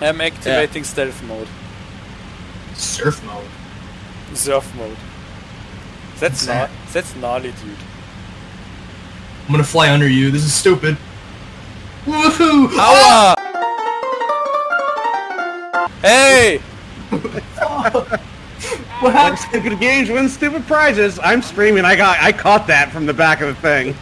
I'm activating stealth mode. Surf mode. Surf mode. That's not. that? That's gnarly, dude. I'm gonna fly under you. This is stupid. Woohoo! Aua! Hey! What happened? Stupid games win stupid prizes. I'm screaming. I got. I caught that from the back of the thing.